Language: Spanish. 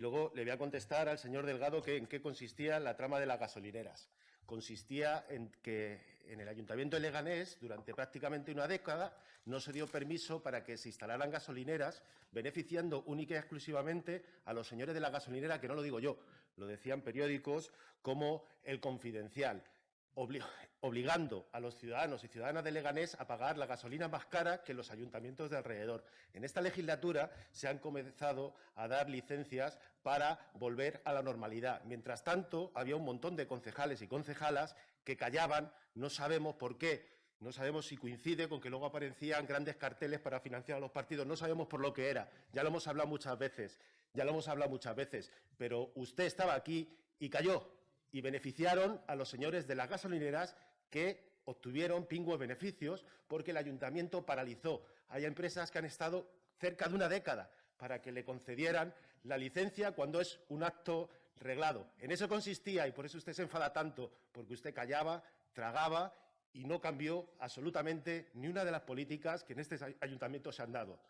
Luego le voy a contestar al señor Delgado que en qué consistía la trama de las gasolineras. Consistía en que en el Ayuntamiento de Leganés, durante prácticamente una década, no se dio permiso para que se instalaran gasolineras, beneficiando única y exclusivamente a los señores de la gasolinera, que no lo digo yo, lo decían periódicos como El Confidencial, obligando a los ciudadanos y ciudadanas de Leganés a pagar la gasolina más cara que los ayuntamientos de alrededor. En esta legislatura se han comenzado a dar licencias para volver a la normalidad. Mientras tanto, había un montón de concejales y concejalas que callaban, no sabemos por qué, no sabemos si coincide con que luego aparecían grandes carteles para financiar a los partidos, no sabemos por lo que era, ya lo hemos hablado muchas veces, ya lo hemos hablado muchas veces, pero usted estaba aquí y cayó, y beneficiaron a los señores de las gasolineras que obtuvieron pingües beneficios porque el ayuntamiento paralizó. Hay empresas que han estado cerca de una década para que le concedieran la licencia cuando es un acto reglado. En eso consistía y por eso usted se enfada tanto, porque usted callaba, tragaba y no cambió absolutamente ni una de las políticas que en este ayuntamiento se han dado.